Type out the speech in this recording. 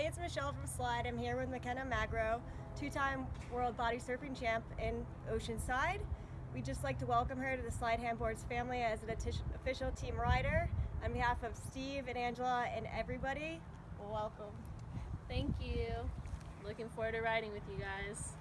Hey, it's Michelle from Slide. I'm here with McKenna Magro, two-time world body surfing champ in Oceanside. We'd just like to welcome her to the Slide Handboards family as an official team rider. On behalf of Steve and Angela and everybody, welcome. Thank you. Looking forward to riding with you guys.